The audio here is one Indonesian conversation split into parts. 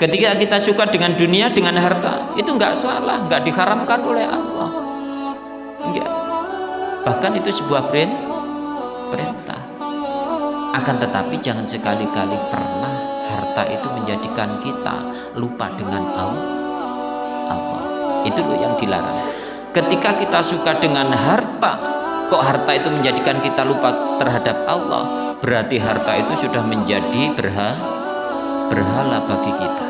ketika kita suka dengan dunia dengan harta itu nggak salah nggak diharamkan oleh Allah. Enggak bahkan itu sebuah perintah. Akan tetapi jangan sekali-kali pernah harta itu menjadikan kita lupa dengan Allah. Itu loh yang dilarang. Ketika kita suka dengan harta kok harta itu menjadikan kita lupa terhadap Allah? Berarti harta itu sudah menjadi berhala, berhala bagi kita.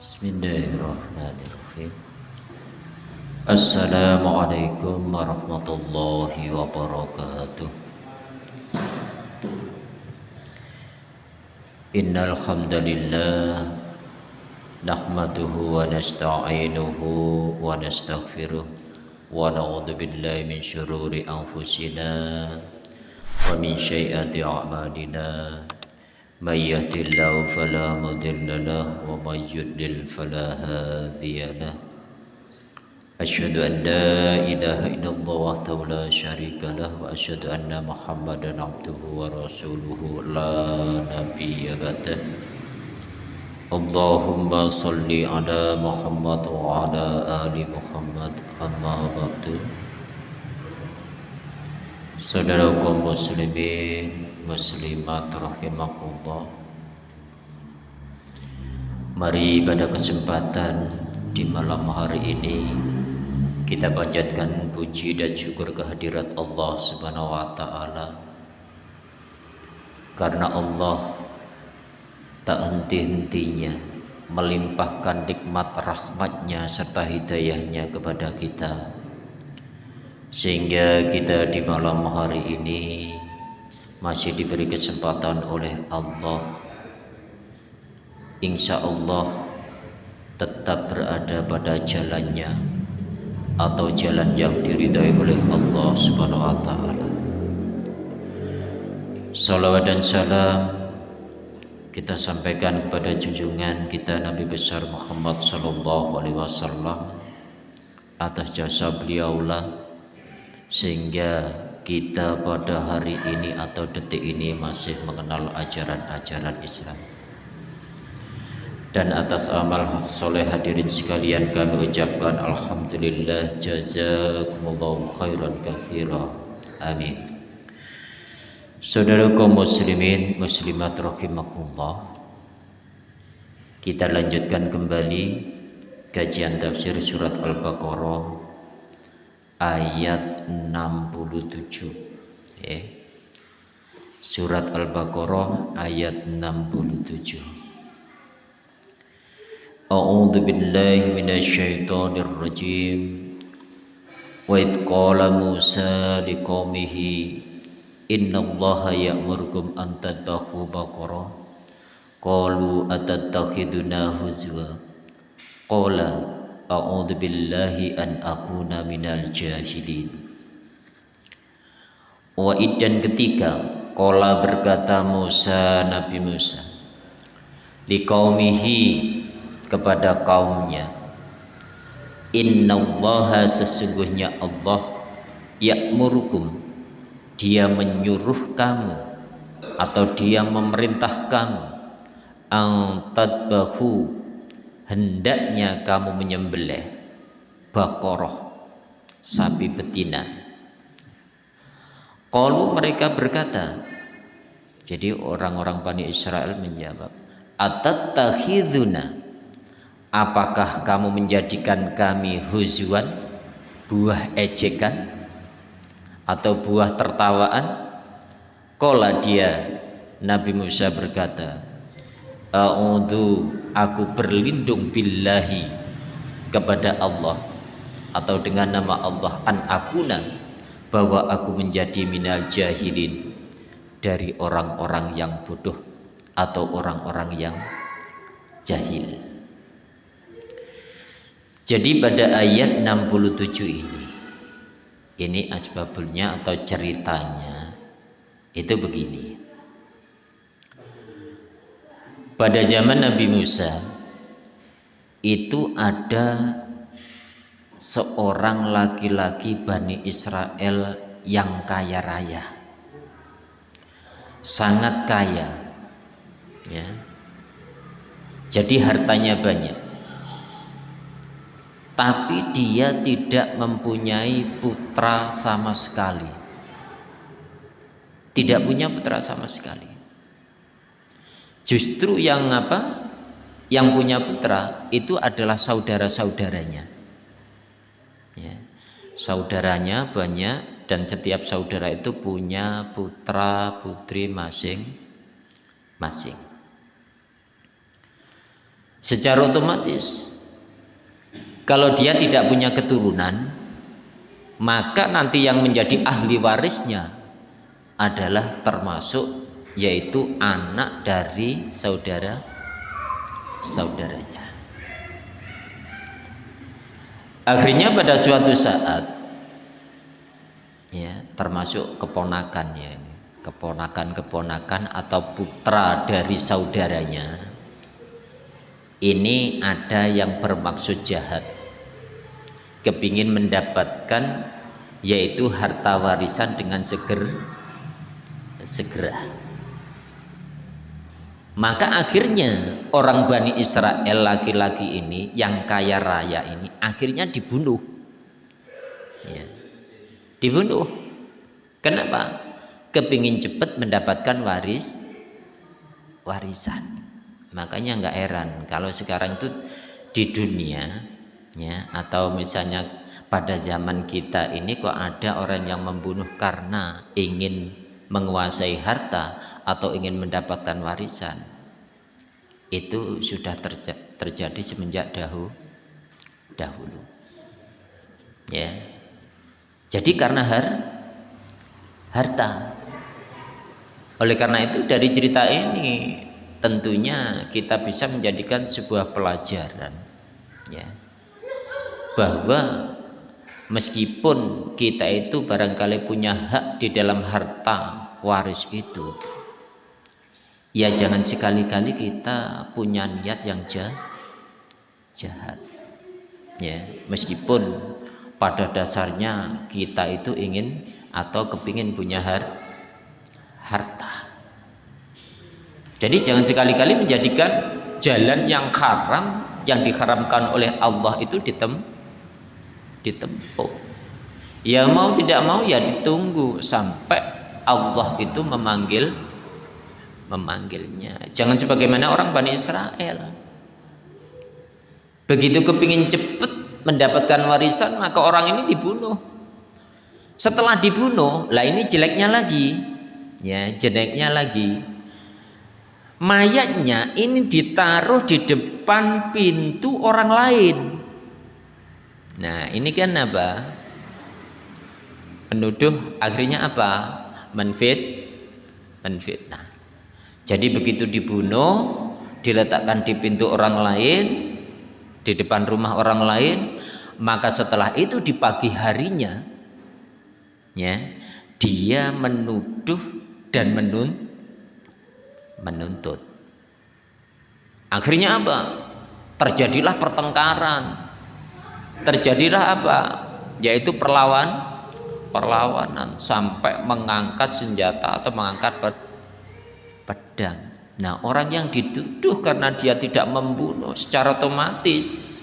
Bismillahirrahmanirrahim. Assalamualaikum warahmatullahi wabarakatuh. Innal hamdalillah nahmaduhu wa nasta'inuhu wa nastaghfiruh ونعوذ بالله من شرور أنفسنا ومن شيئات أعمالنا. من يهد الله فلا مضل له ومن يضلل فلا هادي له. أشهد أن لا إله إلا الله وحده لا شريك له وأشهد أن محمدا عبده ورسوله لا نبي بعده. Allahumma salli ala Muhammad wa ala ali Muhammad amma ba'du. Saudaraku muslimin muslimat rahimakumullah. Mari pada kesempatan di malam hari ini kita panjatkan puji dan syukur kehadirat Allah Subhanahu wa taala. Karena Allah tak henti-hentinya melimpahkan nikmat rahmatnya serta hidayahnya kepada kita sehingga kita di malam hari ini masih diberi kesempatan oleh Allah insya Allah tetap berada pada jalannya atau jalan yang diridhai oleh Allah Subhanahu wa taala. Salawat dan salam kita sampaikan kepada junjungan kita Nabi besar Muhammad sallallahu alaihi wasallam atas jasa beliaulah sehingga kita pada hari ini atau detik ini masih mengenal ajaran-ajaran Islam. Dan atas amal soleh hadirin sekalian kami ucapkan Alhamdulillah jazakumullahu khairan kathira amin Saudara kaum muslimin muslimat rahimakumullah. Kita lanjutkan kembali kajian tafsir surat Al-Baqarah ayat 67. Ya. Surat Al-Baqarah ayat 67. A'udzu billahi minasyaitonir rajim. Wa id qala Musa liqaumihi Inna allaha ya'murkum an tadbahu baqara. Qalu atattakhiduna huzwa. Qala a'udhu billahi an akuna minal jahilin. Wa iddan ketika qala berkata Musa Nabi Musa liqaumihi kepada kaumnya Inna allaha sesungguhnya Allah ya'murukum dia menyuruh kamu atau dia memerintah kamu antadbahu hendaknya kamu menyembelih bakoroh sapi betina. Kalau mereka berkata jadi orang-orang Bani Israel menjawab atattakhiduna Apakah kamu menjadikan kami huzuan buah ejekan atau buah tertawaan? Kola dia Nabi Musa berkata, A'udhu aku berlindung billahi kepada Allah atau dengan nama Allah an akuna bahwa aku menjadi minal jahilin dari orang-orang yang bodoh atau orang-orang yang jahil. Jadi pada ayat 67 ini ini asbabulnya atau ceritanya? Itu begini. Pada zaman Nabi Musa itu ada seorang laki-laki Bani Israel yang kaya raya. Sangat kaya ya. Jadi hartanya banyak tapi dia tidak mempunyai putra sama sekali. Tidak punya putra sama sekali. Justru yang apa? Yang punya putra itu adalah saudara-saudaranya. Ya. saudaranya banyak dan setiap saudara itu punya putra putri masing-masing secara otomatis kalau dia tidak punya keturunan maka nanti yang menjadi ahli warisnya adalah termasuk yaitu anak dari saudara saudaranya. Akhirnya pada suatu saat ya termasuk keponakannya keponakan-keponakan atau putra dari saudaranya ini ada yang bermaksud jahat kepingin mendapatkan yaitu harta warisan dengan seger segera maka akhirnya orang Bani Israel laki-laki ini yang kaya raya ini akhirnya dibunuh. Ya. Dibunuh. Kenapa? Kepingin cepat mendapatkan waris warisan. Makanya nggak heran kalau sekarang itu di dunia ya atau misalnya pada zaman kita ini kok ada orang yang membunuh karena ingin menguasai harta atau ingin mendapatkan warisan. Itu sudah terja terjadi semenjak dahulu dahulu. Ya. Jadi karena har harta. Oleh karena itu dari cerita ini tentunya kita bisa menjadikan sebuah pelajaran. Ya bahwa meskipun kita itu barangkali punya hak di dalam harta waris itu ya jangan sekali-kali kita punya niat yang jahat. Ya meskipun pada dasarnya kita itu ingin atau kepingin punya har harta. Jadi jangan sekali-kali menjadikan jalan yang haram yang diharamkan oleh Allah itu ditem ditempuh ya mau tidak mau ya ditunggu sampai Allah itu memanggil memanggilnya. Jangan sebagaimana orang Bani Israel. Begitu kepingin cepat mendapatkan warisan maka orang ini dibunuh. Setelah dibunuh lah ini jeleknya lagi. Ya jeleknya lagi. Mayatnya ini ditaruh di depan pintu orang lain nah ini kan apa menuduh akhirnya apa menfit menfitnah jadi begitu dibunuh, diletakkan di pintu orang lain, di depan rumah orang lain, maka setelah itu di pagi harinya, ya, dia menuduh dan menun, menuntut. Akhirnya apa? Terjadilah pertengkaran. Terjadilah apa? Yaitu perlawan, perlawanan sampai mengangkat senjata atau mengangkat pedang. Nah, orang yang dituduh karena dia tidak membunuh secara otomatis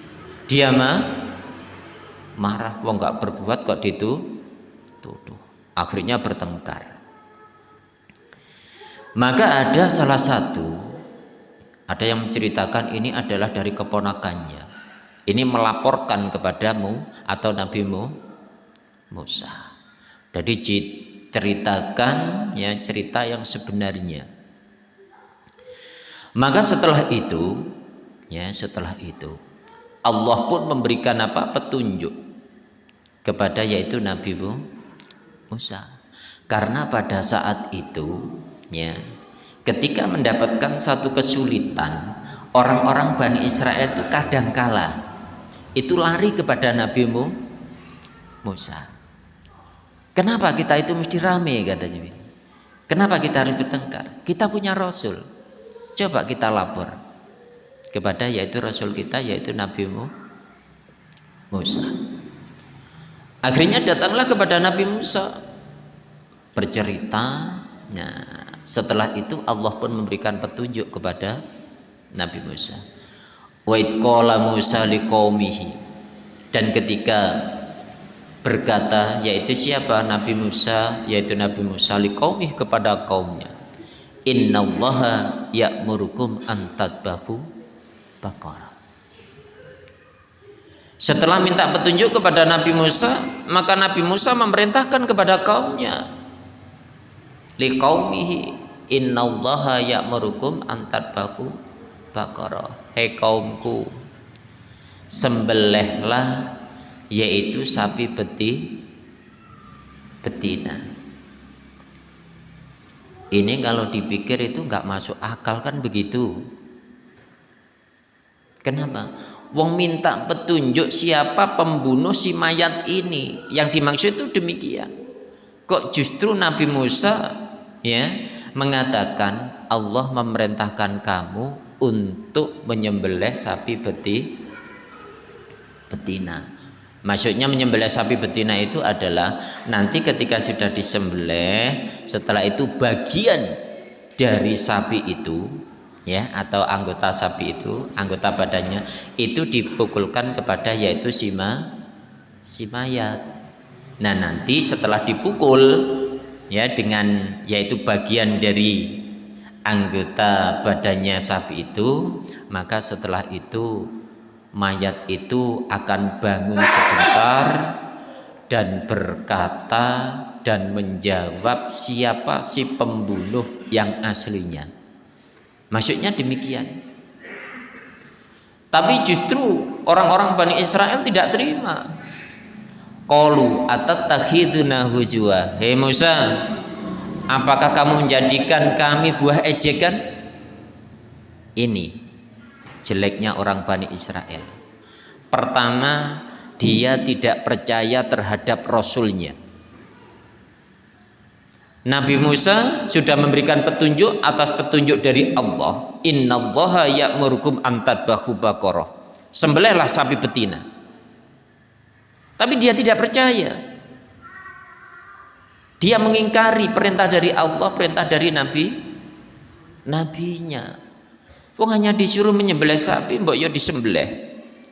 dia mah marah, wong nggak berbuat kok dituduh. Akhirnya bertengkar. Maka ada salah satu ada yang menceritakan ini adalah dari keponakannya. Ini melaporkan kepadamu atau Nabi Musa. Jadi ceritakan ya cerita yang sebenarnya maka setelah itu, ya setelah itu Allah pun memberikan apa petunjuk kepada yaitu Nabi Musa. Karena pada saat itu, ya ketika mendapatkan satu kesulitan, orang-orang Bani Israel itu kadang kala itu lari kepada Nabi Musa. Kenapa kita itu mesti rame katanya? Kenapa kita harus bertengkar? Kita punya Rasul Coba kita lapor kepada yaitu Rasul kita yaitu Nabi Musa. Akhirnya datanglah kepada Nabi Musa bercerita nah setelah itu Allah pun memberikan petunjuk kepada Nabi Musa wa Musa liqaumihi dan ketika berkata yaitu siapa? Nabi Musa yaitu Nabi Musa liqaumihi kepada kaumnya. Innallaha ya'murukum an tadbahu baqarah setelah minta petunjuk kepada Nabi Musa maka Nabi Musa memerintahkan kepada kaumnya. Liqaumihi innallaha ya'murukum an tadbahu baqarah hei kaumku sembelihlah yaitu sapi beti betina ini kalau dipikir itu nggak masuk akal kan begitu. Kenapa? Wong minta petunjuk siapa pembunuh si mayat ini. Yang dimaksud itu demikian. Kok justru Nabi Musa ya mengatakan Allah memerintahkan kamu untuk menyembelih sapi beti betina. Maksudnya menyembelih sapi betina itu adalah nanti ketika sudah disembelih, setelah itu bagian dari sapi itu ya atau anggota sapi itu, anggota badannya itu dipukulkan kepada yaitu sima si mayat. Nah, nanti setelah dipukul ya dengan yaitu bagian dari anggota badannya sapi itu, maka setelah itu mayat itu akan bangun sebentar dan berkata dan menjawab siapa si pembunuh yang aslinya. Maksudnya demikian. Tapi justru orang-orang Bani Israel tidak terima. Qalu atattakhiduna hujwa. Hei Musa, apakah kamu menjadikan kami buah ejekan? Ini jeleknya orang Bani Israel. Pertama, dia tidak percaya terhadap Rasulnya. Nabi Musa sudah memberikan petunjuk atas petunjuk dari Allah. Inna allaha ya'murukum antadbahu bakoroh. Sembelihlah sapi betina. Tapi dia tidak percaya. Dia mengingkari perintah dari Allah, perintah dari Nabi, nabinya. Wong hanya disuruh menyembelih sapi, mbok yo disembelih.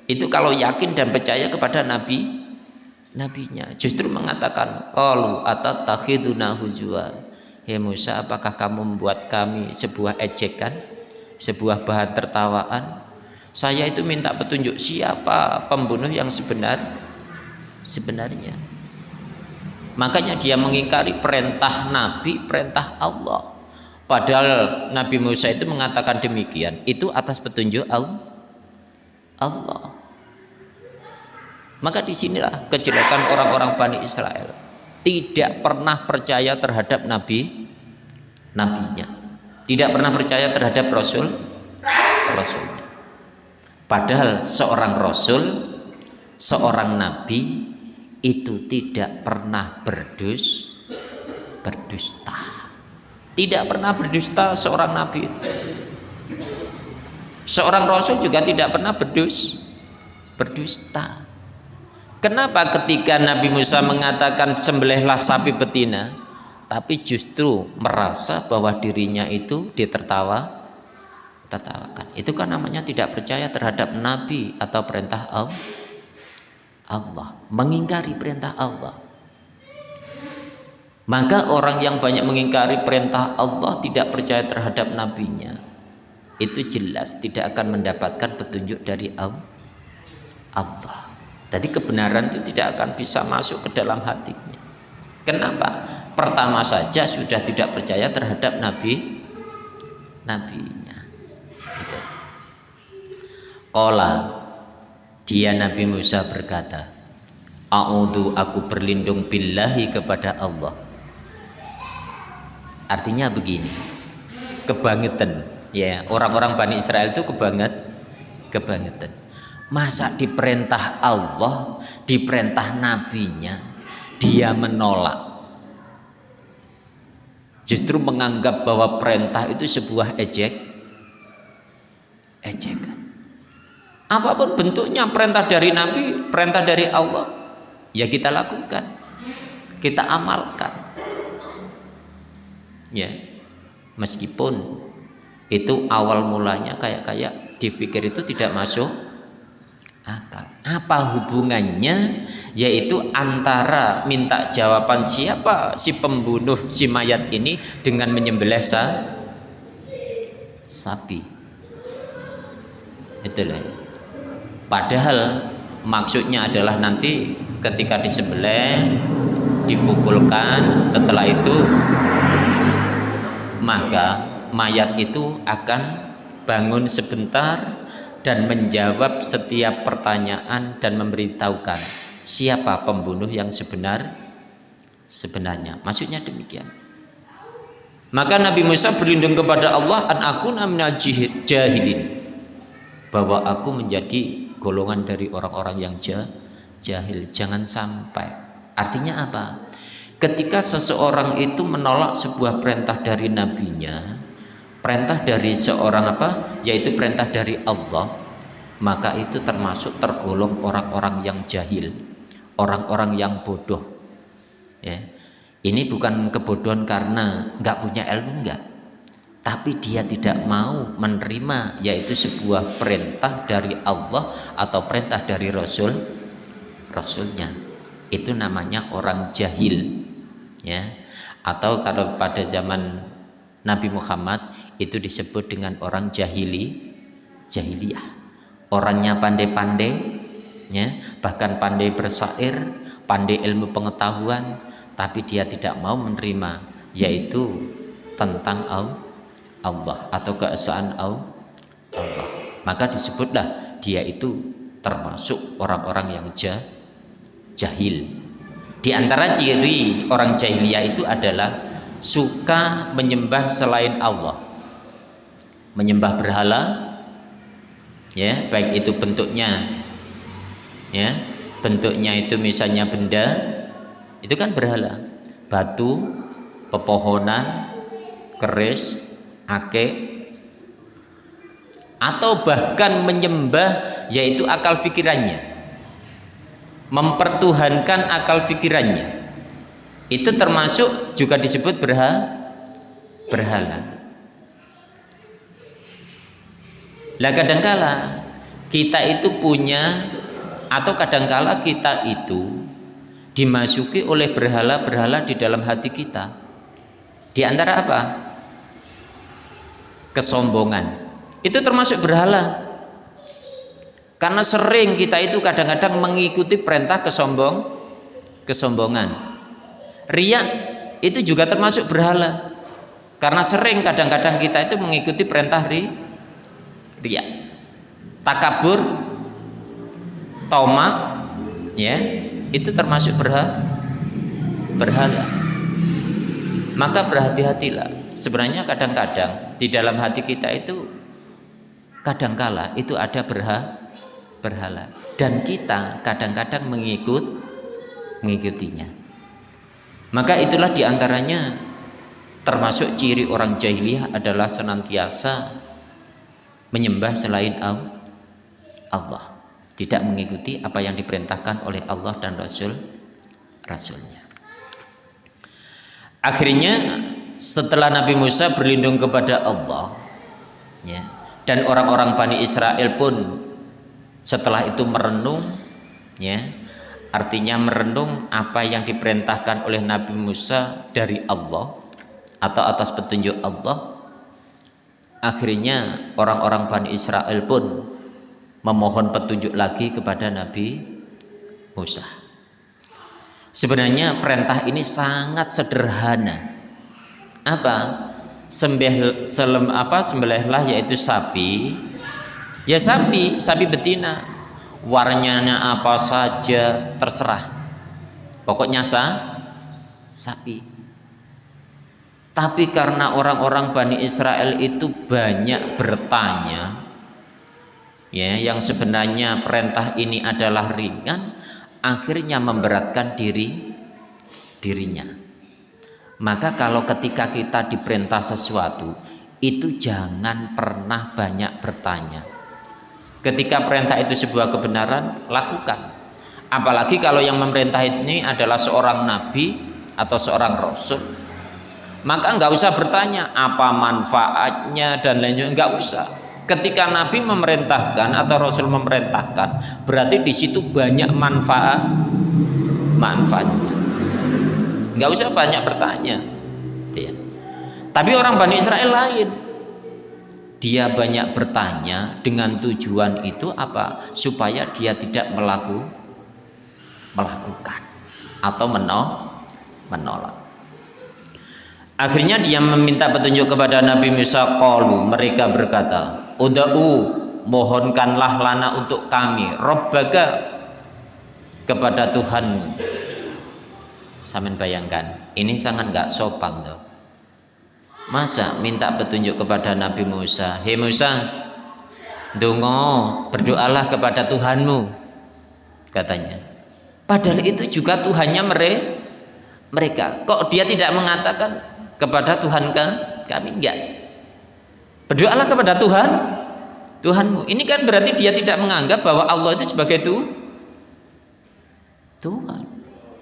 Itu kalau yakin dan percaya kepada nabi nabinya. Justru mengatakan qalu atatakhiduna huzwa. Hei Musa, apakah kamu membuat kami sebuah ejekan, sebuah bahan tertawaan? Saya itu minta petunjuk siapa pembunuh yang sebenar sebenarnya. Makanya dia mengingkari perintah Nabi, perintah Allah. Padahal Nabi Musa itu mengatakan demikian, itu atas petunjuk Allah. Maka di sinilah kejelekan orang-orang Bani Israel. Tidak pernah percaya terhadap Nabi, nabinya. Tidak pernah percaya terhadap Rasul, Rasulnya. Padahal seorang Rasul, seorang Nabi itu tidak pernah berdus, berdusta. Tidak pernah berdusta seorang nabi itu. Seorang rasul juga tidak pernah berdus berdusta. Kenapa ketika Nabi Musa mengatakan sembelihlah sapi betina, tapi justru merasa bahwa dirinya itu ditertawa tertawakan. Itu kan namanya tidak percaya terhadap nabi atau perintah Allah. Mengingkari perintah Allah. Maka orang yang banyak mengingkari perintah Allah tidak percaya terhadap nabinya itu jelas tidak akan mendapatkan petunjuk dari Allah. Jadi kebenaran itu tidak akan bisa masuk ke dalam hatinya. Kenapa? Pertama saja sudah tidak percaya terhadap nabi nabinya. Gitu. Dia Nabi Musa berkata, A'udhu aku berlindung billahi kepada Allah Artinya begini, kebangetan ya orang-orang Bani Israel itu kebanget kebangetan. Masa diperintah Allah, diperintah nabinya, dia menolak. Justru menganggap bahwa perintah itu sebuah ejek ejekan. Apa pun bentuknya perintah dari nabi, perintah dari Allah, ya kita lakukan. Kita amalkan. Ya meskipun itu awal mulanya kayak kayak dipikir itu tidak masuk akal. Apa hubungannya? Yaitu antara minta jawaban siapa si pembunuh si mayat ini dengan menyembelih sa sapi. Itulah padahal maksudnya adalah nanti ketika disembelih dipukulkan setelah itu maka mayat itu akan bangun sebentar dan menjawab setiap pertanyaan dan memberitahukan siapa pembunuh yang sebenar sebenarnya. Maksudnya demikian. Maka Nabi Musa berlindung kepada Allah an aku jahilin. Bahwa aku menjadi golongan dari orang-orang yang jahil. Jangan sampai. Artinya apa? Ketika seseorang itu menolak sebuah perintah dari nabinya perintah dari seorang apa? Yaitu perintah dari Allah maka itu termasuk tergolong orang-orang yang jahil orang-orang yang bodoh. Ya. Ini bukan kebodohan karena nggak punya ilmu nggak tapi dia tidak mau menerima yaitu sebuah perintah dari Allah atau perintah dari Rasul Rasulnya. Itu namanya orang jahil ya. Atau kalau pada zaman Nabi Muhammad itu disebut dengan orang jahili jahiliyah. Orangnya pandai-pandai ya. Bahkan pandai bersair pandai ilmu pengetahuan tapi dia tidak mau menerima yaitu tentang Allah atau keesaan Allah maka disebutlah dia itu termasuk orang-orang yang jahil di antara ciri orang jahiliyah itu adalah suka menyembah selain Allah. Menyembah berhala ya, baik itu bentuknya ya, bentuknya itu misalnya benda itu kan berhala. Batu, pepohonan, keris, ake. Atau bahkan menyembah yaitu akal pikirannya mempertuhankan akal pikirannya itu termasuk juga disebut berha berhala. Lah kadangkala kita itu punya atau kadangkala kita itu dimasuki oleh berhala-berhala di dalam hati kita. Di antara apa kesombongan itu termasuk berhala karena sering kita itu kadang-kadang mengikuti perintah kesombong, kesombongan. Ria itu juga termasuk berhala. Karena sering kadang-kadang kita itu mengikuti perintah ri, ria. Takabur, toma, ya, itu termasuk berhala. Berhala. Maka berhati-hatilah. Sebenarnya kadang-kadang di dalam hati kita itu kadangkala itu ada berhala berhala. Dan kita kadang-kadang mengikut mengikutinya. Maka itulah di antaranya termasuk ciri orang jahiliyah adalah senantiasa menyembah selain Allah. Tidak mengikuti apa yang diperintahkan oleh Allah dan Rasul Rasulnya. Akhirnya setelah Nabi Musa berlindung kepada Allah ya, dan orang-orang Bani Israel pun setelah itu merenung ya artinya merenung apa yang diperintahkan oleh Nabi Musa dari Allah atau atas petunjuk Allah akhirnya orang-orang Bani Israel pun memohon petunjuk lagi kepada Nabi Musa. Sebenarnya perintah ini sangat sederhana apa? Sembelih selem apa sembelihlah yaitu sapi. Ya sapi sapi betina. Warnanya apa saja terserah. Pokoknya sah sapi. Tapi karena orang-orang Bani Israel itu banyak bertanya ya yang sebenarnya perintah ini adalah ringan akhirnya memberatkan diri dirinya maka kalau ketika kita diperintah sesuatu itu jangan pernah banyak bertanya. Ketika perintah itu sebuah kebenaran lakukan. Apalagi kalau yang memerintah ini adalah seorang nabi atau seorang rasul. Maka nggak usah bertanya apa manfaatnya dan lainnya nggak usah. Ketika Nabi memerintahkan atau Rasul memerintahkan berarti di situ banyak manfaat manfaatnya nggak usah banyak bertanya. Ya. tapi orang Bani Israel lain. Dia banyak bertanya dengan tujuan itu apa? Supaya dia tidak melaku, melakukan atau menolak. Akhirnya dia meminta petunjuk kepada Nabi Musa qalu mereka berkata, "Uda'u mohonkanlah lana untuk kami. Robbaga kepada Tuhanmu." Samin bayangkan, ini sangat nggak sopan tuh. Masa minta petunjuk kepada Nabi Musa, "Hei Musa, dongo, berdoalah kepada Tuhanmu." Katanya. Padahal itu juga Tuhannya mereka. Kok dia tidak mengatakan kepada Tuhan kami enggak berdoalah kepada Tuhan Tuhanmu ini kan berarti dia tidak menganggap bahwa Allah itu sebagai Tuhan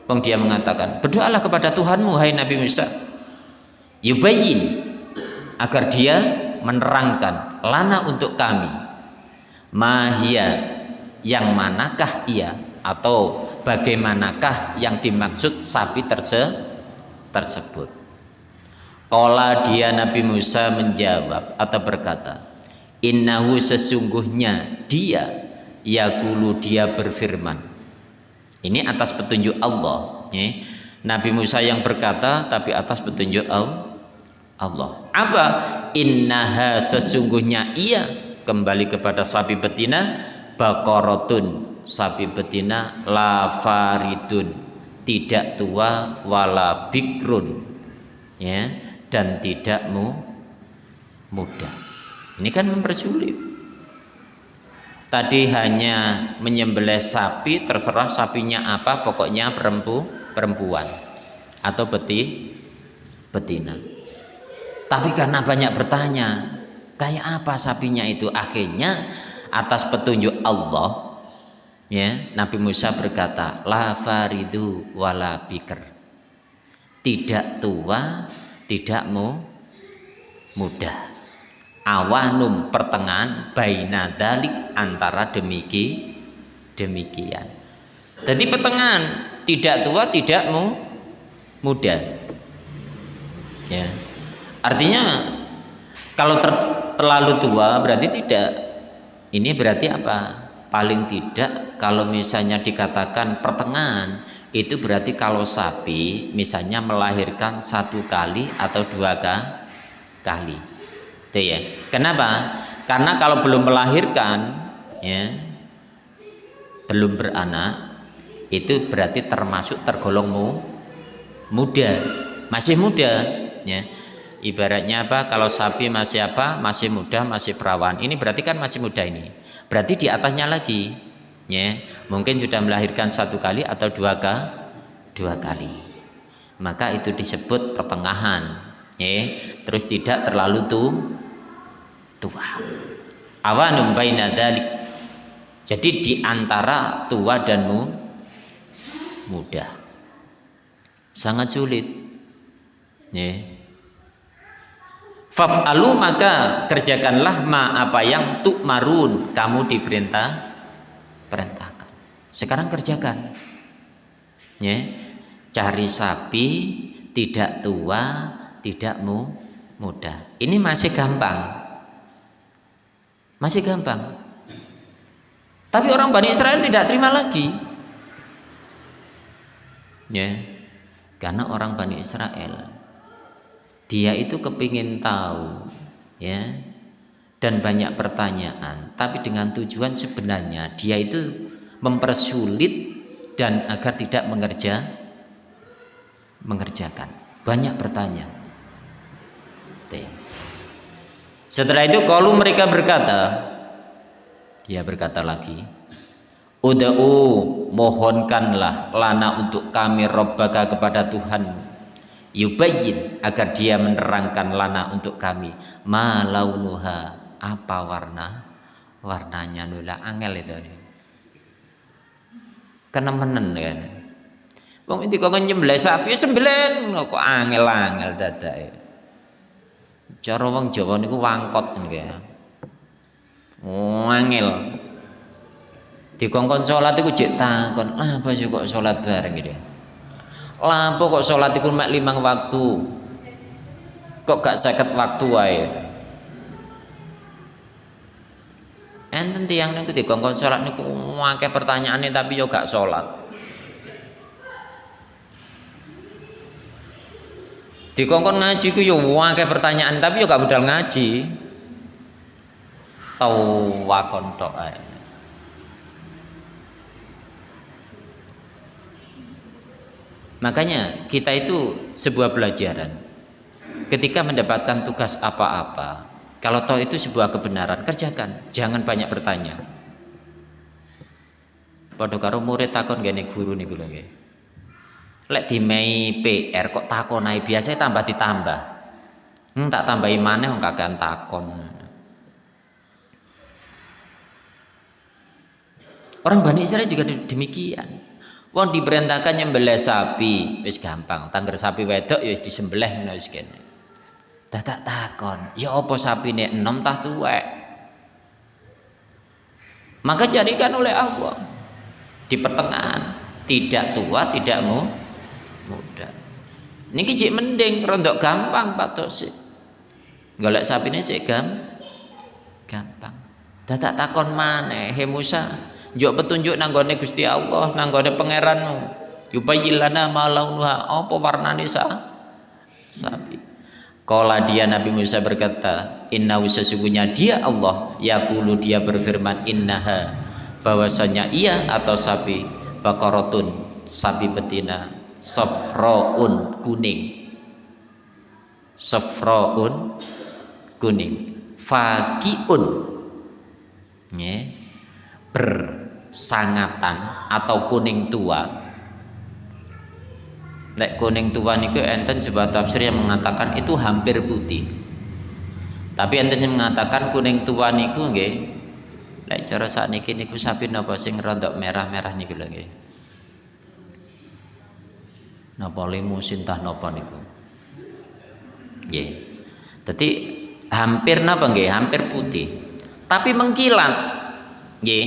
Bang dia mengatakan berdoalah kepada Tuhanmu hai Nabi Musa. Yubayin agar dia menerangkan lana untuk kami. Mahia yang manakah ia? Atau bagaimanakah yang dimaksud sapi terse tersebut? Kola dia Nabi Musa menjawab atau berkata Innahu sesungguhnya dia Yakulu dia berfirman Ini atas petunjuk Allah ya. Nabi Musa yang berkata tapi atas petunjuk Allah Apa? Innaha sesungguhnya ia Kembali kepada sapi betina Bakorotun Sapi betina Lafaridun Tidak tua wala bikrun Ya dan tidak mu mudah. Ini kan mempersulit. Tadi hanya menyembelih sapi, terserah sapinya apa, pokoknya perempu, perempuan atau beti, betina. Tapi karena banyak bertanya, kayak apa sapinya itu? Akhirnya atas petunjuk Allah, ya Nabi Musa berkata, la faridu wala bikr. Tidak tua tidak mau mudah awanum pertengahan baina dalik antara demiki demikian. Jadi pertengahan tidak tua tidak mau muda. Ya. Artinya kalau ter, terlalu tua berarti tidak ini berarti apa? Paling tidak kalau misalnya dikatakan pertengahan itu berarti kalau sapi misalnya melahirkan satu kali atau dua kali. Ya kenapa? Karena kalau belum melahirkan ya belum beranak itu berarti termasuk tergolong muda. Masih muda ya. Ibaratnya apa? Kalau sapi masih apa? Masih muda masih perawan. Ini berarti kan masih muda ini. Berarti di atasnya lagi ya. Mungkin sudah melahirkan satu kali atau dua kali dua kali. Maka itu disebut pertengahan ya. Terus tidak terlalu tu tua. Awanum baina dalik jadi di antara tua dan mu, muda. Sangat sulit. Ya Faf'alu maka kerjakanlah ma apa yang tuk marun kamu diperintah perintahkan. Sekarang kerjakan. Ya cari sapi tidak tua tidak mu muda. Ini masih gampang masih gampang. Tapi orang Bani Israel tidak terima lagi. Ya. Karena orang Bani Israel dia itu kepingin tahu ya dan banyak pertanyaan. Tapi dengan tujuan sebenarnya dia itu mempersulit dan agar tidak mengerja mengerjakan. Banyak bertanya setelah itu kalau mereka berkata dia berkata lagi Uda'u mohonkanlah lana untuk kami robbaka kepada Tuhan. Yubayin agar dia menerangkan lana untuk kami. Malaunuha apa warna? Warnanya nula angel itu. Kenemenen kan? Wong ini kok nyembelih sapi sembelih. Kok angel-angel dadake. Cara wong Jawa niku wangkot niku ya. Angel. Dikongkon salat iku jek takon, "Lah apa sih kok salat bareng gitu?" Lah apa kok salat iku mek limang waktu? Kok gak seket waktu wae? Enten tiang niku dikongkon salat niku akeh pertanyaane tapi yo gak salat. Dikongkon ngaji ku yo akeh pertanyaan tapi yo gak budal ngaji. Tau wakon tok ae. Makanya kita itu sebuah pelajaran. Ketika mendapatkan tugas apa-apa kalau toh itu sebuah kebenaran kerjakan jangan banyak bertanya. Padha karo murid takon gene guru niku lho nggih lek dimei PR kok takonai biasa tambah ditambah. Hmm, tak tambahi mana wong kakean takon. Orang Bani Israel juga demikian. Wong diperintahkan nyembelih sapi wis gampang. Tangger sapi wedok ya wis disembelih ngono wis kene. Dah tak takon ya apa sapine enom tah tuwek? Maka jadikan oleh Allah. Di pertengahan tidak tua tidak mudah niki cik mending rondok gampang Pak Tosi golek ini sih gam gampang. Dadak takon mana he Musa njuk petunjuk nanggone Gusti Allah nanggone pangeranmu. Yubayyilana ma launuha. Apa warnane sa? Sapi. Kala dia Nabi Musa berkata Inna sesungguhnya dia Allah Yakulu dia berfirman Innaha. Bahwasanya ia atau sapi Bakorotun sapi betina safraun kuning. Safraun kuning. Fakiun. Ya, bersangatan atau kuning tua. Lek kuning tua niku enten sebuah tafsir yang mengatakan itu hampir putih. Tapi enten yang mengatakan kuning tua niku nggih. Lek cara sakniki niku sapi napa sing rontok merah-merah niku lho napa limusin tah napa niku? Nggih. Dadi hampir napa nggih? Hampir putih. Tapi mengkilat. Nggih.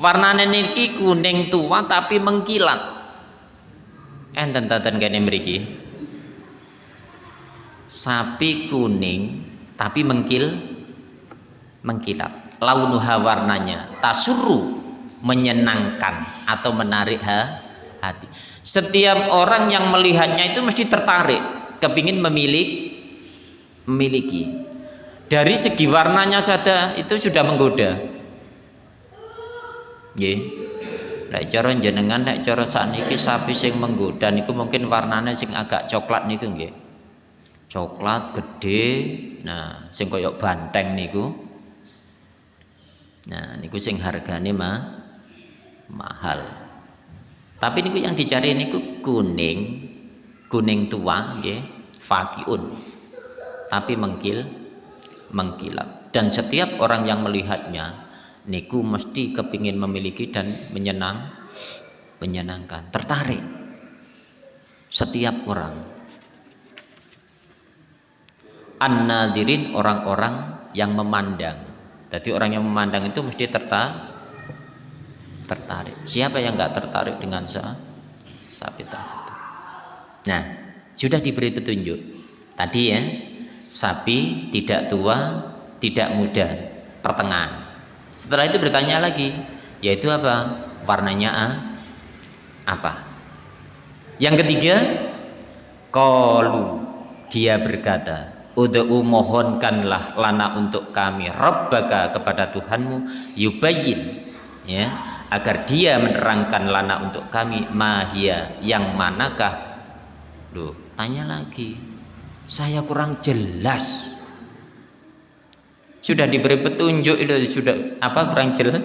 Warnane niki kuning tua tapi mengkilat. Enten taten kene mriki? Sapi kuning tapi mengkil mengkilat. Launuha warnanya. Tasuru menyenangkan atau menarik ha, hati setiap orang yang melihatnya itu mesti tertarik kepingin memilih memiliki. Dari segi warnanya saja itu sudah menggoda. Nggih. Nek cara jenengan nek cara sakniki sapi sing menggoda niku mungkin warnanya sing agak coklat niku nggih. Coklat gede nah sing koyok banteng niku. Nah niku sing hargane mah mahal tapi niku yang dicari niku kuning, kuning tua nggih, fakiun. Tapi mengkil mengkilap. Dan setiap orang yang melihatnya niku mesti kepingin memiliki dan menyenang menyenangkan, tertarik. Setiap orang an-nadirin orang-orang yang memandang. Jadi orang yang memandang itu mesti tertarik tertarik. Siapa yang nggak tertarik dengan sapi tersebut? Nah, sudah diberi petunjuk. Tadi ya, sapi tidak tua, tidak muda, pertengahan. Setelah itu bertanya lagi, yaitu apa? Warnanya apa? Yang ketiga, kalu dia berkata, Udu'u mohonkanlah lana untuk kami Rabbaka kepada Tuhanmu Yubayin ya agar dia menerangkan lana untuk kami mahia yang manakah? Duh, tanya lagi saya kurang jelas. Sudah diberi petunjuk itu sudah apa kurang jelas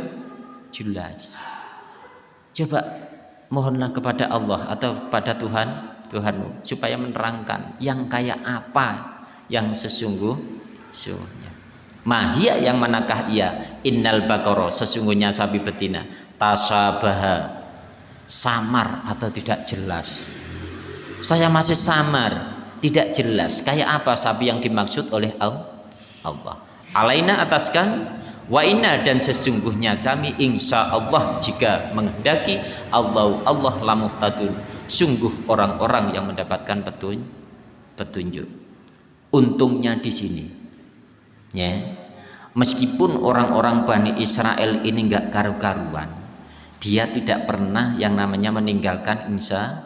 jelas. Coba mohonlah kepada Allah atau pada Tuhan Tuhanmu supaya menerangkan yang kayak apa yang sesungguh sesungguhnya mahia yang manakah? Ia innal bakoro sesungguhnya sapi betina tasabaha. Samar atau tidak jelas? Saya masih samar tidak jelas. Kayak apa sapi yang dimaksud oleh Allah? Alaina ataskan wa inna dan sesungguhnya kami insya Allah jika menghendaki Allah Allah lamuhtadun sungguh orang-orang yang mendapatkan petun, petunjuk. Untungnya di sini. Ya. Meskipun orang-orang Bani Israel ini enggak karu-karuan dia tidak pernah yang namanya meninggalkan insya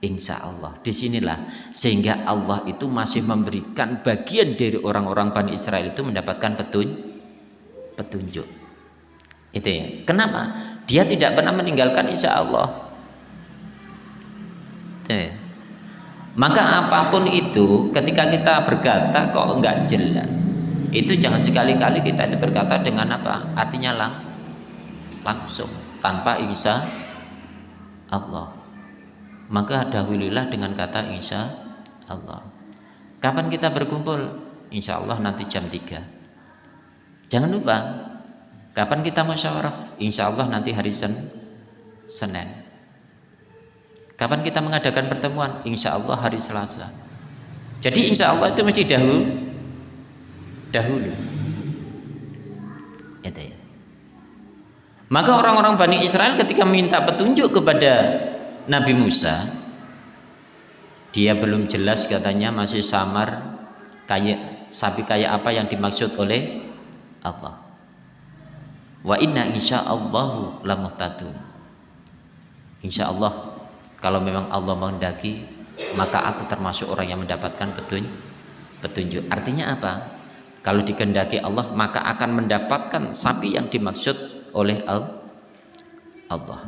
insya Allah. Di sinilah sehingga Allah itu masih memberikan bagian dari orang-orang Bani Israel itu mendapatkan petun, petunjuk. Itu ya. Kenapa? Dia tidak pernah meninggalkan insya Allah. Ya. maka apa pun itu ketika kita berkata kok enggak jelas itu jangan sekali-kali kita itu berkata dengan apa? Artinya lang langsung tanpa insya Allah. Maka dahululah dengan kata insya Allah. Kapan kita berkumpul? Insya Allah nanti jam 3 jangan lupa kapan kita musyawarah? Insya Allah nanti hari Sen Senin. Kapan kita mengadakan pertemuan? Insya Allah hari Selasa. Jadi insya Allah itu mesti dahulu dahulu. Itu ya maka orang-orang Bani Israel ketika minta petunjuk kepada Nabi Musa, dia belum jelas katanya masih samar kayak sapi kayak apa yang dimaksud oleh Allah. Wa inna insya lamuhtadun. Insya Allah kalau memang Allah menghendaki maka aku termasuk orang yang mendapatkan petunjuk. Petunjuk artinya apa? Kalau dikehendaki Allah maka akan mendapatkan sapi yang dimaksud oleh Allah.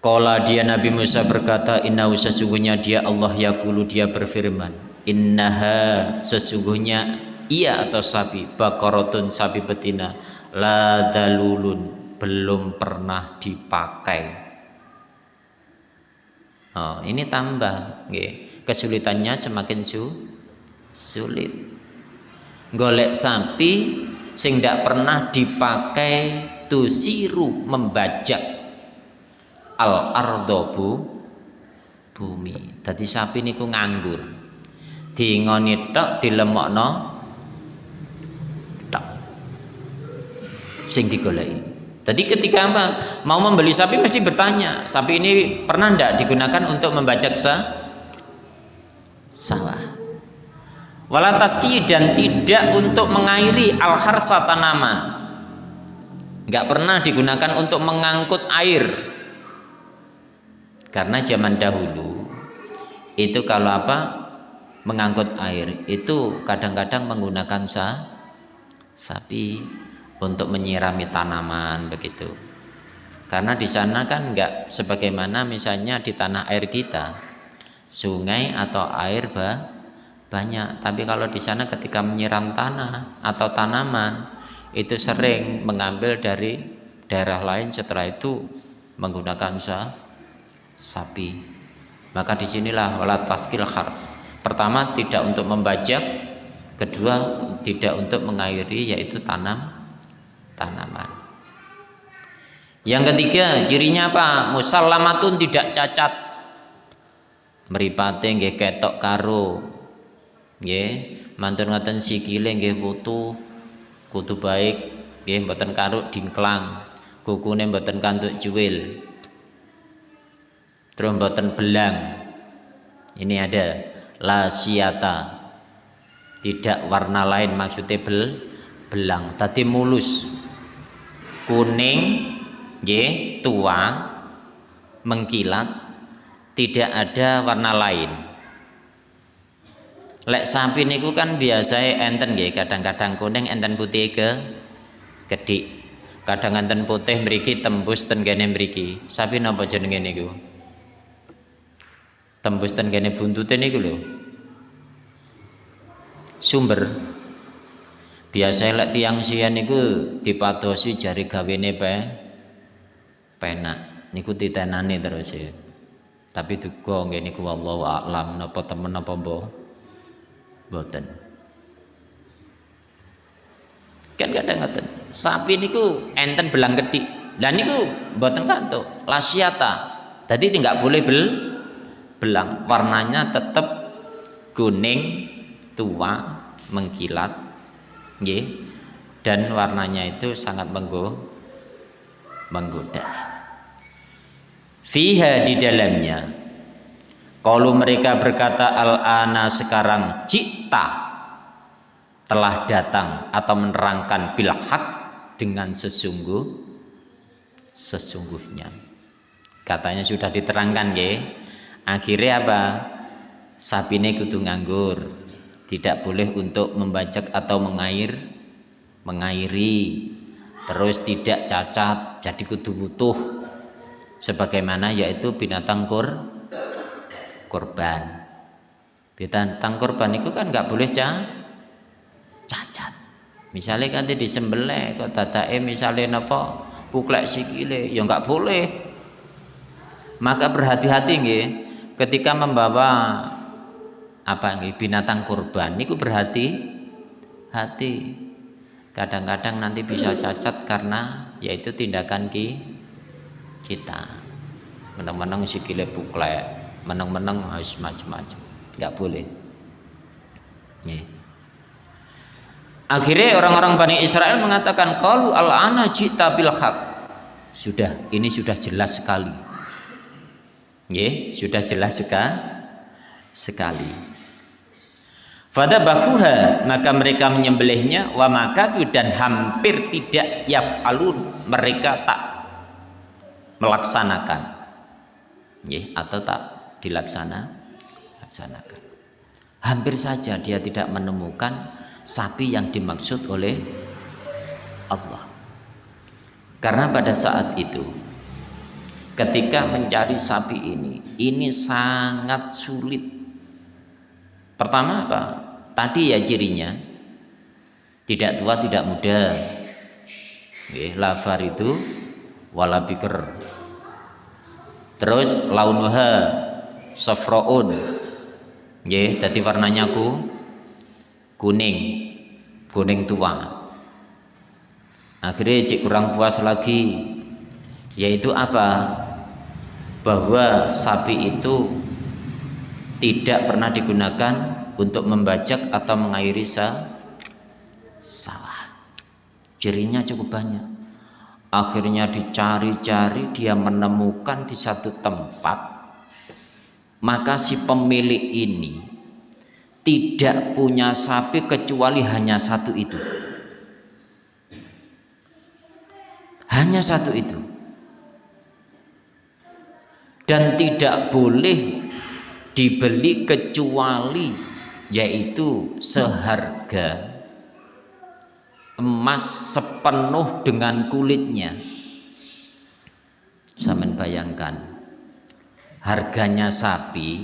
Kala dia Nabi Musa berkata, Inna sesungguhnya dia Allah yakulu dia berfirman, Innaha sesungguhnya ia atau sapi, bakorotun sapi betina, la dalulun belum pernah dipakai. Oh, ini tambah, kesulitannya semakin su sulit. Golek sapi sing tidak pernah dipakai tusiru membajak. Al ardobu bumi. Tadi sapi niku nganggur. Ngoni tok dilemokno. Tok. Sing digoleki. Tadi ketika apa? mau membeli sapi mesti bertanya, sapi ini pernah ndak digunakan untuk membajak sa sawah? Walataski dan tidak untuk mengairi al harsa tanaman. Nggak pernah digunakan untuk mengangkut air. Karena zaman dahulu itu kalau apa? Mengangkut air itu kadang-kadang menggunakan sa sapi untuk menyirami tanaman begitu. Karena di sana kan nggak sebagaimana misalnya di tanah air kita sungai atau air bah banyak. Tapi kalau di sana ketika menyiram tanah atau tanaman itu sering mengambil dari daerah lain setelah itu menggunakan sa sapi. Maka di sinilah wala taskil harf pertama tidak untuk membajak. Kedua tidak untuk mengairi yaitu tanam tanaman. Yang ketiga cirinya apa? Musallamatun tidak cacat. Meripate nggih ketok karo nggih. Mantun ngoten sikile nggih putu kudu baik. Nggih mboten karuk dingklang. Kukune mboten kantuk juwil terus mboten belang. Ini ada. Lasiata tidak warna lain maksudnya bel belang. Tadi mulus. Kuning nggih tua mengkilat. Tidak ada warna lain lek sapi niku kan biasa enten nggih kadang-kadang kuning enten putih ke kedik kadang enten putih mriki tembus ten kene mriki. Sapi napa jenenge niku? Tembus ten kene buntute niku lho. Sumber. Biasa lek tiang sian niku dipadosi jari gawene pe penak. Niku titenane terus ya tapi duga nggih niku wallahu a'lam. Napa temen napa mbah boten. Kan kadang ngoten. Sapi niku enten belang kedik dan itu buatan kantuk. Lasiata jadi tidak boleh bel belang. Warnanya tetap kuning tua mengkilat. Nggih. Dan warnanya itu sangat menggo menggoda. Fiha di dalamnya kalau mereka berkata al-ana sekarang cita telah datang atau menerangkan bil dengan sesungguh sesungguhnya. Katanya sudah diterangkan ya akhirnya apa? Sapine kudu nganggur. Tidak boleh untuk membajak atau mengair mengairi. Terus tidak cacat jadi kudu butuh. Sebagaimana yaitu binatang kur korban. Binatang korban itu kan nggak boleh cacat. Misalnya kan disembelih kok dadake misalnya napa puklek sikile ya nggak boleh. Maka berhati-hati nggih ketika membawa apa nggih binatang kurban niku berhati hati kadang-kadang nanti bisa cacat karena yaitu tindakan ki kita. Menang-menang sikile puklek menang-menang harus macam-macam nggak boleh yeah. Akhirnya orang-orang Bani Israel mengatakan kalau al-ana jita bil Sudah, ini sudah jelas sekali. Ya, sudah jelas sekali. sekali. Fada bakuha maka mereka menyembelihnya wa makatu dan hampir tidak yaf'alun mereka tak melaksanakan ya, atau tak dilaksana laksanakan hampir saja dia tidak menemukan sapi yang dimaksud oleh Allah. Karena pada saat itu ketika mencari sapi ini, ini sangat sulit. Pertama apa? Tadi ya cirinya tidak tua tidak muda. Oke, lafar itu wala bikr. Terus launuha safraun. Dadi warnanya ku kuning. Kuning tua. Akhirnya cik kurang puas lagi yaitu apa? Bahwa sapi itu tidak pernah digunakan untuk membajak atau mengairi sa sawah. Cirinya cukup banyak. Akhirnya dicari-cari dia menemukan di satu tempat maka si pemilik ini tidak punya sapi kecuali hanya satu itu. Hanya satu itu. Dan tidak boleh dibeli kecuali yaitu seharga emas sepenuh dengan kulitnya. Saya bayangkan harganya sapi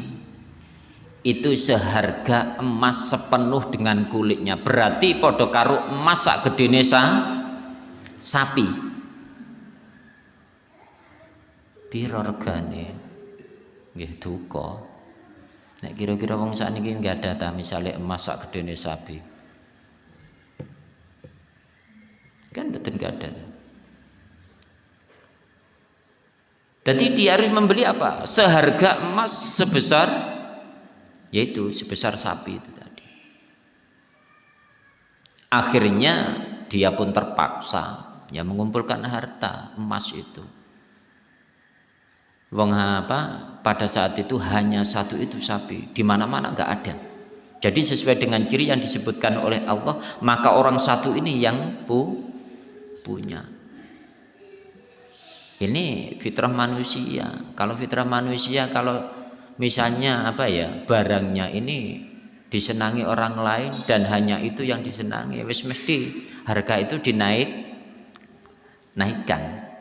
itu seharga emas sepenuh dengan kulitnya. Berarti podo karo emas sak gedene sapi. Piro regane nggih duka. Nek kira-kira wong sakniki nggak ada ta misale emas sak sapi? Kan betul nggak ada jadi dia harus membeli apa? Seharga emas sebesar yaitu sebesar sapi itu tadi. Akhirnya dia pun terpaksa ya mengumpulkan harta emas itu. Wong apa? Pada saat itu hanya satu itu sapi di mana-mana nggak ada. Jadi sesuai dengan ciri yang disebutkan oleh Allah maka orang satu ini yang pu punya ini fitrah manusia. Kalau fitrah manusia kalau misalnya apa ya barangnya ini disenangi orang lain dan hanya itu yang disenangi wis mesti harga itu dinaik naikkan.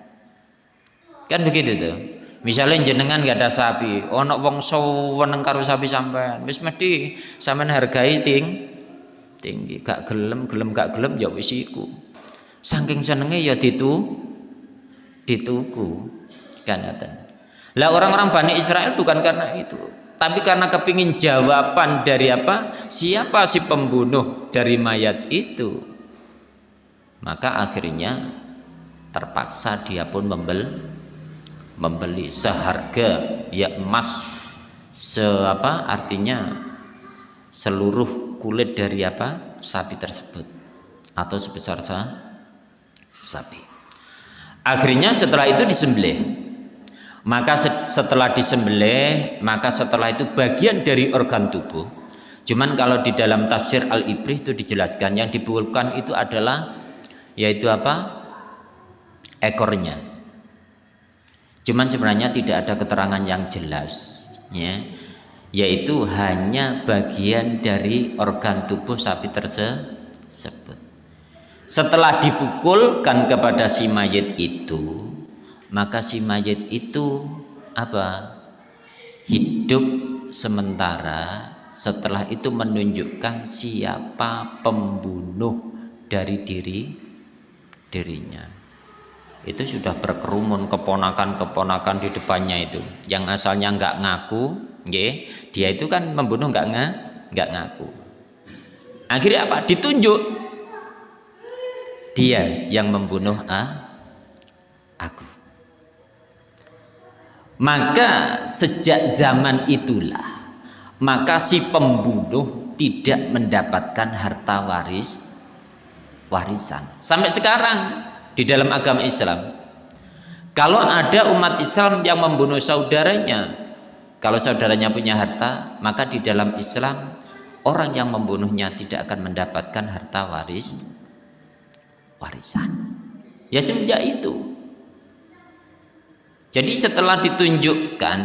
Kan begitu tuh. Misalnya jenengan gak ada sapi ono wong seneng karo sapi sampean wis mesti sampean hargai ting tinggi. Gak gelem gelem gak gelem ya wis iku. Saking senenge ya ditu dituku kan lah orang-orang Bani Israel bukan karena itu, tapi karena kepingin jawaban dari apa? Siapa si pembunuh dari mayat itu? Maka akhirnya terpaksa dia pun membel membeli seharga ya emas seapa artinya seluruh kulit dari apa sapi tersebut atau sebesar sa sapi akhirnya setelah itu disembelih. Maka setelah disembelih maka setelah itu bagian dari organ tubuh. Cuman kalau di dalam tafsir al-ibrih itu dijelaskan yang dibukulkan itu adalah yaitu apa? Ekornya. Cuman sebenarnya tidak ada keterangan yang jelas ya, yaitu hanya bagian dari organ tubuh sapi tersebut. Setelah dipukulkan kepada si mayit itu, maka si mayit itu apa? Hidup sementara. Setelah itu menunjukkan siapa pembunuh dari diri dirinya. Itu sudah berkerumun keponakan-keponakan di depannya itu. Yang asalnya nggak ngaku nge, dia itu kan membunuh nggak nggak ngaku. Akhirnya apa? Ditunjuk dia yang membunuh ah, aku maka sejak zaman itulah maka si pembunuh tidak mendapatkan harta waris warisan sampai sekarang di dalam agama Islam. Kalau ada umat Islam yang membunuh saudaranya, kalau saudaranya punya harta, maka di dalam Islam orang yang membunuhnya tidak akan mendapatkan harta waris warisan. Ya semenjak itu. Jadi setelah ditunjukkan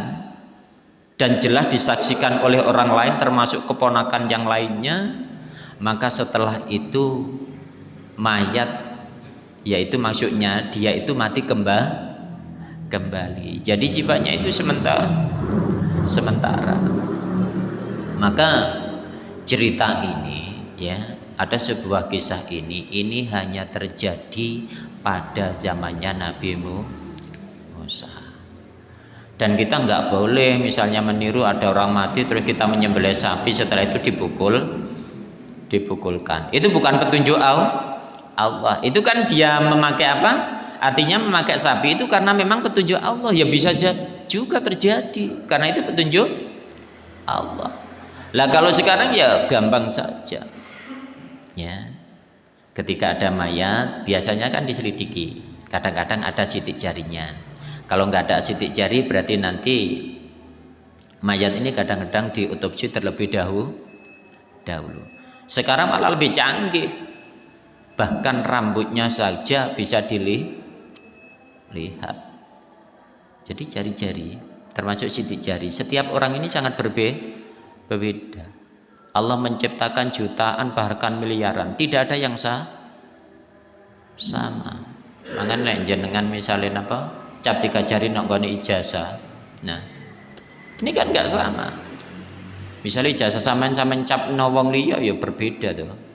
dan jelas disaksikan oleh orang lain termasuk keponakan yang lainnya, maka setelah itu mayat yaitu maksudnya dia itu mati kembali kembali jadi sifatnya itu sementara sementara maka cerita ini ya ada sebuah kisah ini ini hanya terjadi pada zamannya Nabi Musa. Dan kita nggak boleh misalnya meniru ada orang mati terus kita menyembelih sapi setelah itu dipukul dipukulkan. Itu bukan petunjuk Allah. Itu kan dia memakai apa? Artinya memakai sapi itu karena memang petunjuk Allah. Ya bisa juga terjadi karena itu petunjuk Allah. Lah kalau sekarang ya gampang saja ya ketika ada mayat biasanya kan diselidiki. Kadang-kadang ada sidik jarinya. Kalau nggak ada sidik jari berarti nanti mayat ini kadang-kadang diotopsi terlebih dahulu dahulu. Sekarang malah lebih canggih. Bahkan rambutnya saja bisa dilihat jadi jari-jari termasuk sidik jari setiap orang ini sangat berbe berbeda Allah menciptakan jutaan bahkan miliaran tidak ada yang sah sama makanya jenengan misalnya apa cap tiga jari nak ijazah nah ini kan nggak sama misalnya ijazah sama sama cap nawang liya ya berbeda tuh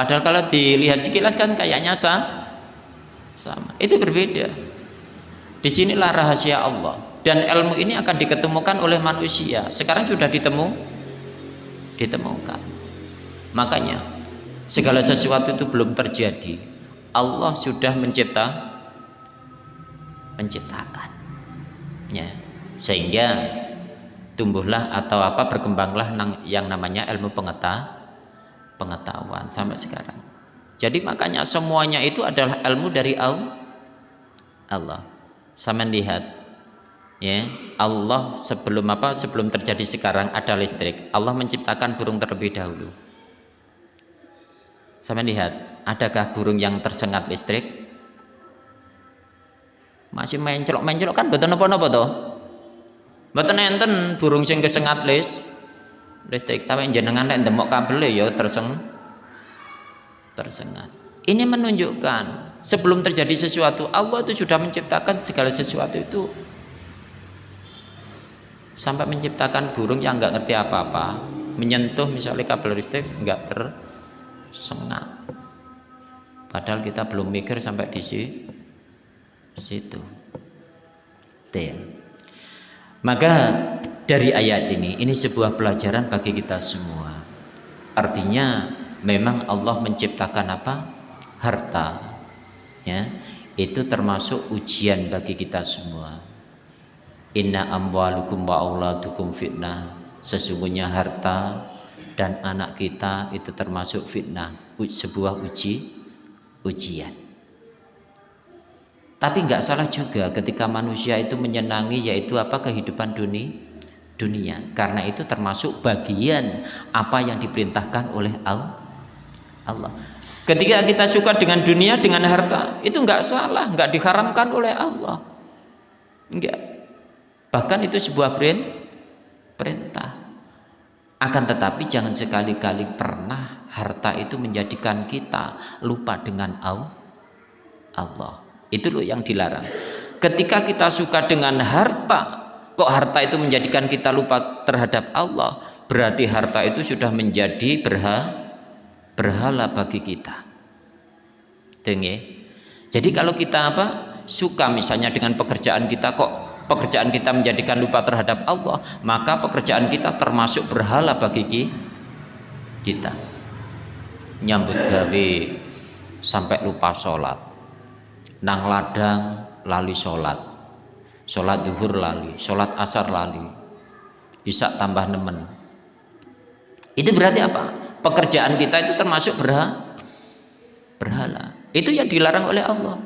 Padahal kalau dilihat sekilas kan kayaknya sah, sama. Itu berbeda. Di sinilah rahasia Allah. Dan ilmu ini akan diketemukan oleh manusia. Sekarang sudah ditemu, ditemukan. Makanya segala sesuatu itu belum terjadi. Allah sudah mencipta, menciptakan. Ya, sehingga tumbuhlah atau apa berkembanglah yang namanya ilmu pengetahuan pengetahuan sampai sekarang. Jadi makanya semuanya itu adalah ilmu dari Allah. Sama lihat ya, Allah sebelum apa? Sebelum terjadi sekarang ada listrik. Allah menciptakan burung terlebih dahulu. Sama lihat, adakah burung yang tersengat listrik? Masih main celok-main celok kan betul apa-apa toh? Betul enten burung sing kesengat listrik listrik sampai jenengan nek demok kabel ya terseng tersengat. Ini menunjukkan sebelum terjadi sesuatu Allah itu sudah menciptakan segala sesuatu itu sampai menciptakan burung yang nggak ngerti apa-apa menyentuh misalnya kabel listrik nggak tersengat. Padahal kita belum mikir sampai di situ. Ya. maka dari ayat ini ini sebuah pelajaran bagi kita semua. Artinya memang Allah menciptakan apa? Harta. Ya. Itu termasuk ujian bagi kita semua inna amwalukum wa auladukum fitnah. Sesungguhnya harta dan anak kita itu termasuk fitnah. Sebuah uji ujian. Tapi nggak salah juga ketika manusia itu menyenangi yaitu apa? Kehidupan dunia dunia. Karena itu termasuk bagian apa yang diperintahkan oleh Allah. Ketika kita suka dengan dunia dengan harta itu nggak salah nggak diharamkan oleh Allah. Enggak bahkan itu sebuah perintah akan tetapi jangan sekali-kali pernah harta itu menjadikan kita lupa dengan Allah itu loh yang dilarang. Ketika kita suka dengan harta, kok harta itu menjadikan kita lupa terhadap Allah, berarti harta itu sudah menjadi berhala, berhala bagi kita. Dengi. Jadi kalau kita apa? Suka misalnya dengan pekerjaan kita kok pekerjaan kita menjadikan lupa terhadap Allah, maka pekerjaan kita termasuk berhala bagi kita. Nyambut gawe sampai lupa sholat. Nang ladang lali sholat. Sholat duhur lali sholat asar lali. Bisa tambah nemen. Itu berarti apa? Pekerjaan kita itu termasuk berhala berhala. Itu yang dilarang oleh Allah.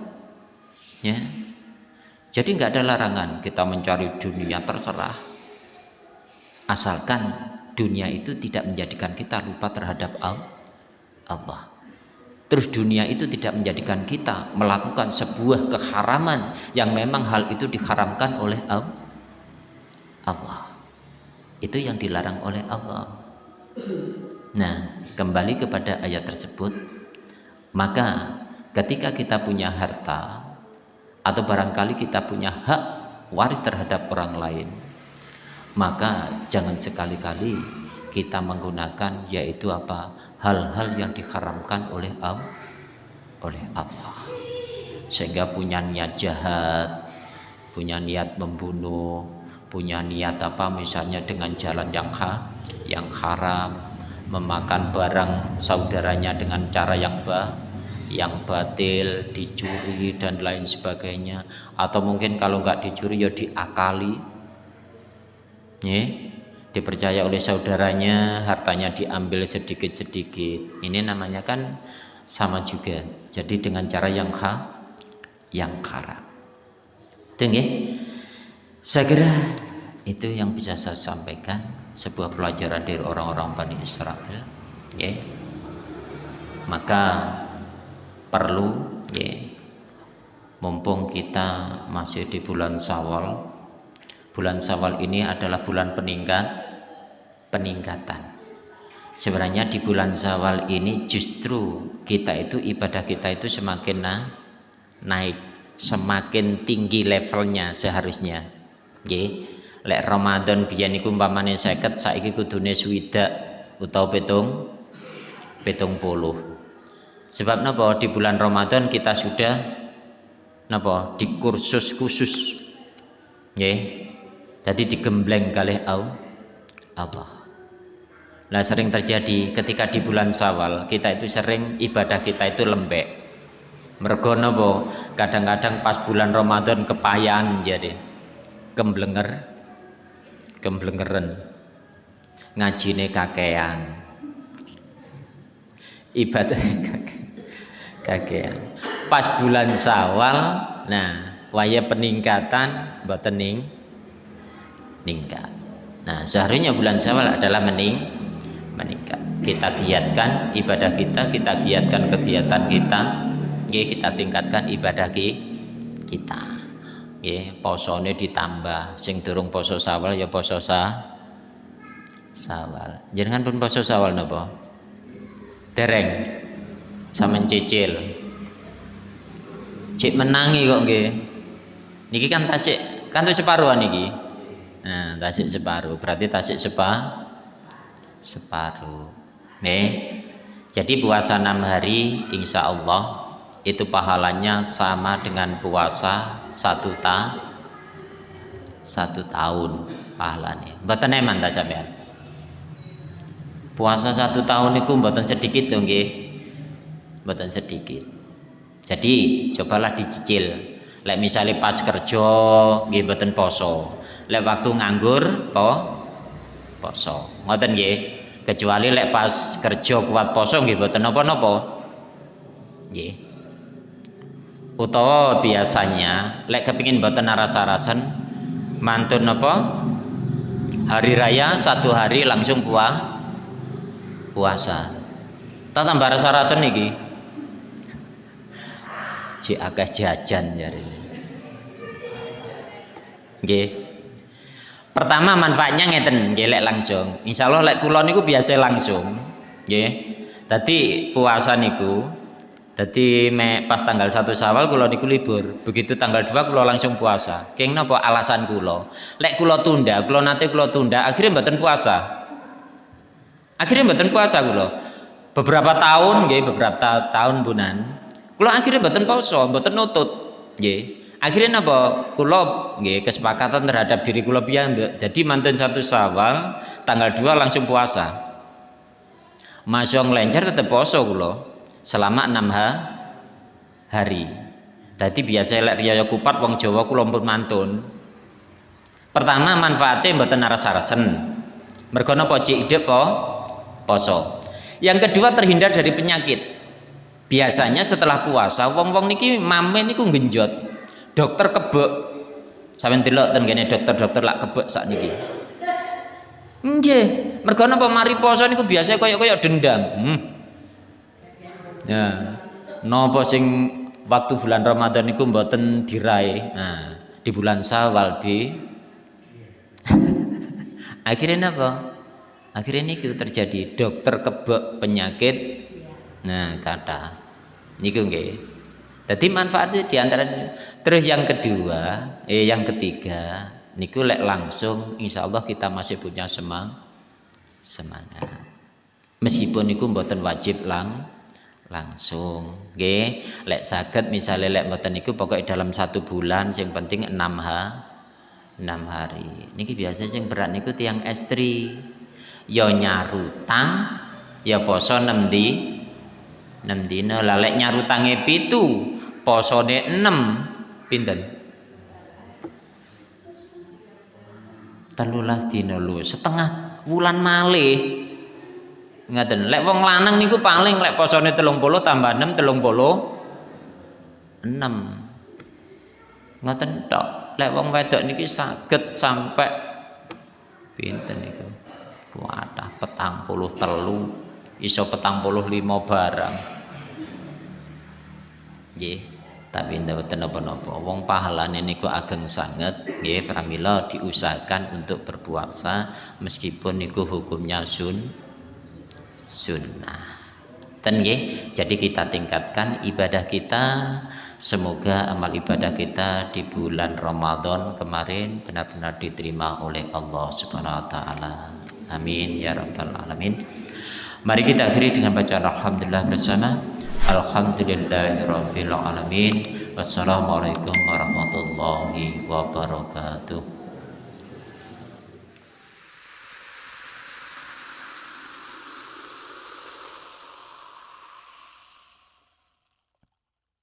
Ya jadi nggak ada larangan kita mencari dunia terserah asalkan dunia itu tidak menjadikan kita lupa terhadap Allah Terus dunia itu tidak menjadikan kita melakukan sebuah keharaman yang memang hal itu diharamkan oleh Allah. Itu yang dilarang oleh Allah. Nah, kembali kepada ayat tersebut, maka ketika kita punya harta atau barangkali kita punya hak waris terhadap orang lain, maka jangan sekali-kali kita menggunakan yaitu apa? Hal-hal yang diharamkan oleh Allah oleh Allah. Sehingga punya niat jahat punya niat membunuh punya niat apa? Misalnya dengan jalan yang ha, yang haram memakan barang saudaranya dengan cara yang bah yang batil dicuri dan lain sebagainya. Atau mungkin kalau nggak dicuri ya diakali. Yeah dipercaya oleh saudaranya hartanya diambil sedikit-sedikit. Ini namanya kan sama juga. Jadi dengan cara yang ha yang haram Dengi, saya kira itu yang bisa saya sampaikan. Sebuah pelajaran dari orang-orang Bani Israel. Ya maka perlu ya mumpung kita masih di bulan Sawal bulan Sawal ini adalah bulan peningkat peningkatan. Sebenarnya di bulan Zawal ini justru kita itu ibadah kita itu semakin na naik semakin tinggi levelnya seharusnya Oke, lek Ramadan biyen niku umpamane 50 saiki kudune swidak utawa petung petung puluh sebab napa? Di bulan Ramadan kita sudah napa? Di kursus khusus. Nggih. Jadi digembleng kali Allah. Nah sering terjadi ketika di bulan Sawal kita itu sering ibadah kita itu lembek. Mergono bo kadang-kadang pas bulan Ramadan kepayan jadi. Kemblenger kemblengeran ngajine kakean. Ibadah kakean. Pas bulan Sawal nah waya peningkatan mboten ning ningkat. Nah seharusnya bulan Sawal adalah mening meningkat. Kita giatkan ibadah kita kita giatkan kegiatan kita kita tingkatkan ibadah kita. Ya posone ditambah. Sing durung poso sawal ya poso sa sawal. Jangan pun poso sawal napa? Dereng sama cicil. Cik menangi kok nggih. Niki kan tasik kan tuh separuhan niki. Nah tasik separuh. Berarti tasik sepa separuh. Nih jadi puasa enam hari insya Allah itu pahalanya sama dengan puasa satu ta satu tahun pahalanya. Mboten eman ta sampean? Puasa satu tahun itu mboten sedikit dong nggih mboten sedikit. Jadi cobalah dicicil. Lek misalnya pas kerja nggih poso. Lek waktu nganggur po poso. Ngoten nggih. Kecuali lek pas kerja kuat poso nggih mboten napa-napa. Nggih. Utawa biasanya lek kepingin mboten rasa-rasan mantun apa hari raya satu hari langsung puah puasa. Tak tambah rasa-rasan niki cek akeh jajan ya nggih. Pertama manfaatnya ngeten nggih lek langsung. Insyaallah lek kula niku biasa langsung nggih. Dadi puasa niku dadi me pas tanggal 1 Syawal kula niku libur. Begitu tanggal 2 kula langsung puasa. Keng napa alasan kula lek kula tunda kula nate kula tunda akhirnya mboten puasa. Akhirnya mboten puasa kula beberapa tahun nggih beberapa tahun bunan Kula akhirnya mboten poso, mboten nutut. Nggih. Akhirnya napa? Kula nggih kesepakatan terhadap diri kula piyambak. Jadi manten satu Syawal, tanggal 2 langsung puasa. Masya ngelencer tetep poso kula selama enam ha hari. Tadi biasa lek riyaya kupat wong Jawa kula pun mantun. Pertama manfaatnya mboten naras-arasen. Mergo napa cik po poso. Yang kedua terhindar dari penyakit biasanya setelah puasa wong-wong niki mame niku genjot dokter kebek sampeyan delok ten kene dokter-dokter lak kebek sak niki. Nggih. Mergo napa mari poso niku biasa kaya-kaya dendam. Hmm. ya. Napa sing waktu bulan Ramadan niku mboten dirai nah di bulan Syawal di akhirnya apa akhirnya ini terjadi dokter kebek penyakit. Nah, kata niku nggih. Dadi manfaatnya di antara terus yang kedua, eh yang ketiga niku lek langsung insya Allah kita masih punya semang semangat. Meskipun niku mboten wajib lang langsung nggih lek saged misalnya lek mboten niku pokoknya dalam satu bulan yang penting enam ha enam hari niki biasa sing berat niku tiang estri ya nyarutang ya poso enam di 6 dina lalek nyarutange pitu posone 6 pinten? Telulas dina lu setengah wulan malih. Ngaten lek wong lanang niku paling lek posone 30 tambah 6 30 6 ngoten tok lek wong wedok niki saged sampai pinten niku? Kuatah petang puluh telu iso petang puluh lima barang nggih. Tapi mboten napa-napa wong pahalane niku ageng sanget nggih pramila diusahakan untuk berpuasa meskipun niku hukumnya sun sunnah. Ten nggih. Jadi kita tingkatkan ibadah kita. Semoga amal ibadah kita di bulan Ramadan kemarin benar-benar diterima oleh Allah Subhanahu wa taala. Amin ya rabbal alamin. Mari kita akhiri dengan bacaan alhamdulillah bersama Alhamdulillahirabbil alamin. Wassalamualaikum warahmatullahi wabarakatuh.